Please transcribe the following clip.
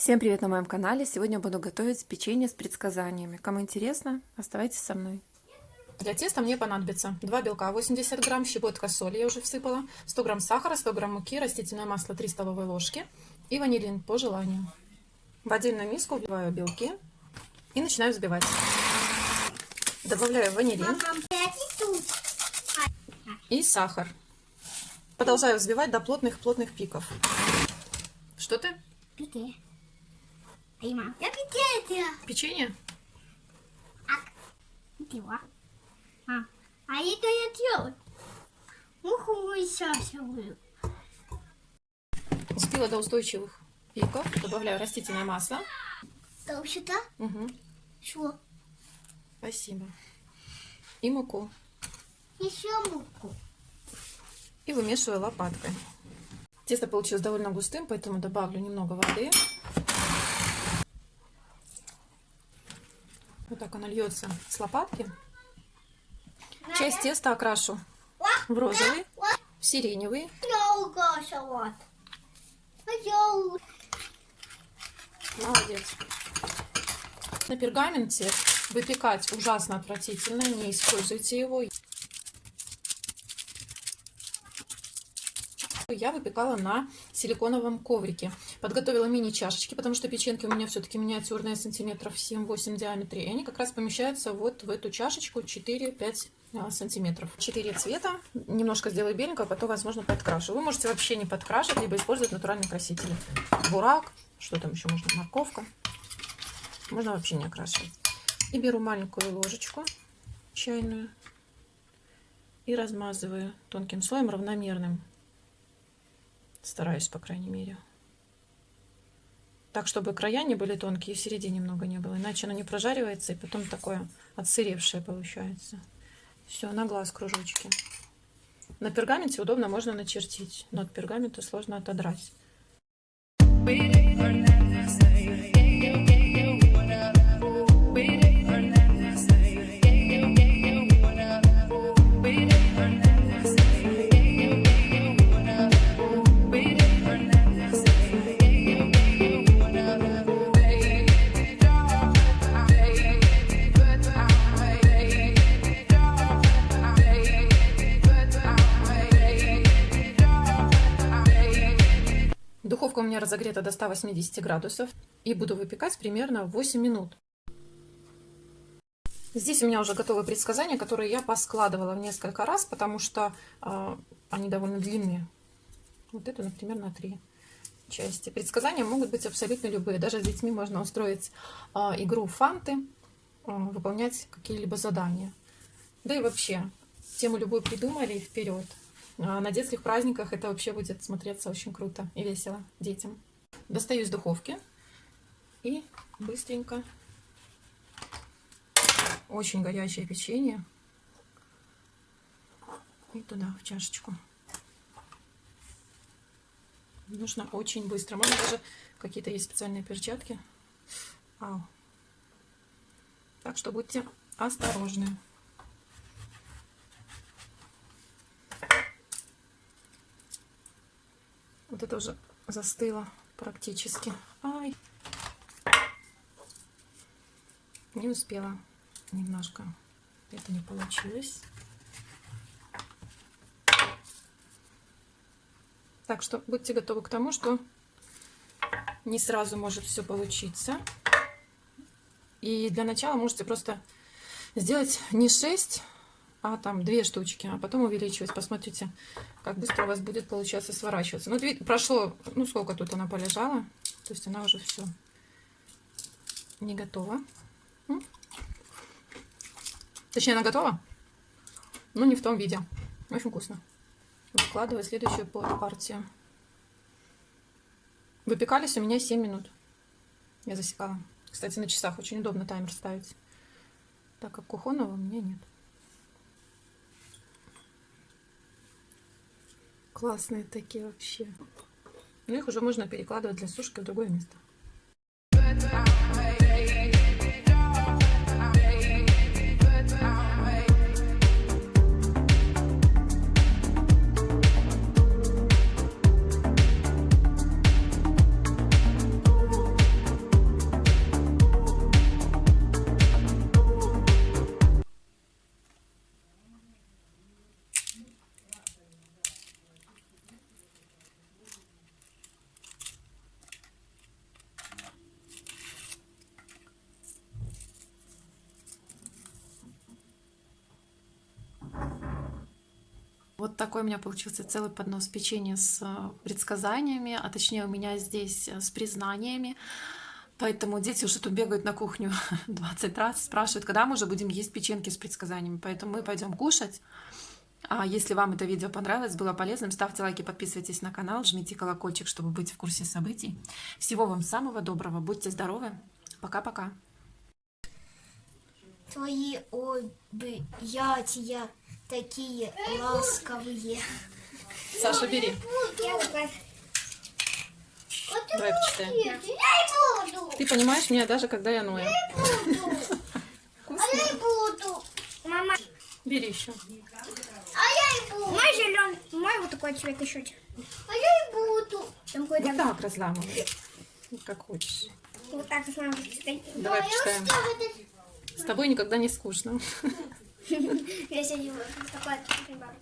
Всем привет на моем канале! Сегодня буду готовить печенье с предсказаниями. Кому интересно, оставайтесь со мной. Для теста мне понадобится 2 белка 80 грамм, щепотка соли я уже всыпала, 100 грамм сахара, 100 грамм муки, растительное масло 3 столовые ложки и ванилин по желанию. В отдельную миску вливаю белки и начинаю взбивать. Добавляю ванилин и сахар. Продолжаю взбивать до плотных-плотных пиков. Что ты? Пике. Prima. Я пике Печенье? Пила. А, а это я делаю. Муху сейчас буду. Взбила до устойчивых пиков. Добавляю растительное масло. Там сюда? Угу. Что? Спасибо. И муку. Еще муку. И вымешиваю лопаткой. Тесто получилось довольно густым, поэтому добавлю немного воды. Так оно льется с лопатки. Часть теста окрашу в розовый, в сиреневый. Молодец. На пергаменте выпекать ужасно отвратительно, не используйте его. Я выпекала на силиконовом коврике. Подготовила мини-чашечки, потому что печенки у меня все-таки миниатюрные, сантиметров 7-8 в диаметре. И они как раз помещаются вот в эту чашечку 4-5 а, сантиметров. Четыре цвета. Немножко сделаю беленького, потом, возможно, подкрашу. Вы можете вообще не подкрашивать, либо использовать натуральные красители. Бурак, что там еще можно, морковка. Можно вообще не окрашивать. И беру маленькую ложечку чайную и размазываю тонким слоем равномерным Стараюсь, по крайней мере. Так, чтобы края не были тонкие, и в середине немного не было. Иначе оно не прожаривается, и потом такое отсыревшее получается. Все, на глаз кружочки. На пергаменте удобно можно начертить, но от пергамента сложно отодрать. У меня разогрета до 180 градусов. И буду выпекать примерно 8 минут. Здесь у меня уже готовы предсказания, которые я поскладывала в несколько раз, потому что э, они довольно длинные. Вот это, например, на три части. Предсказания могут быть абсолютно любые. Даже с детьми можно устроить э, игру фанты, э, выполнять какие-либо задания. Да и вообще, тему любую придумали и вперед. А на детских праздниках это вообще будет смотреться очень круто и весело детям. Достаю из духовки и быстренько очень горячее печенье и туда в чашечку. Нужно очень быстро. Можно даже какие-то есть специальные перчатки. Ау. Так что будьте осторожны. Вот это уже застыло практически. Ай. Не успела немножко. Это не получилось. Так что будьте готовы к тому, что не сразу может все получиться. И для начала можете просто сделать не 6, а там две штучки, а потом увеличивать. Посмотрите, как быстро у вас будет получаться сворачиваться. Ну, прошло, ну, сколько тут она полежала. То есть она уже все не готова. Точнее, она готова, но не в том виде. Очень вкусно. Выкладываю следующую партию. Выпекались у меня 7 минут. Я засекала. Кстати, на часах очень удобно таймер ставить. Так как кухонного у меня нет. Классные такие вообще. Ну, их уже можно перекладывать для сушки в другое место. Вот такой у меня получился целый поднос печенья с э, предсказаниями, а точнее у меня здесь э, с признаниями. Поэтому дети уже тут бегают на кухню 20 раз, спрашивают, когда мы уже будем есть печеньки с предсказаниями. Поэтому мы пойдем кушать. А если вам это видео понравилось, было полезным, ставьте лайки, подписывайтесь на канал, жмите колокольчик, чтобы быть в курсе событий. Всего вам самого доброго, будьте здоровы. Пока-пока. Твои объятия такие ласковые. Саша, бери. Давай почитаем. Ты понимаешь меня даже когда я ною. А я и буду. Мама, Бери еще. а я и буду. Мой зеленый, мой вот такой цвет еще. А я и буду. Там Вот какой-то так разламывай. Как хочешь. вот так стоит. Давай почитаем. С тобой никогда не скучно. Я сегодня такой, например.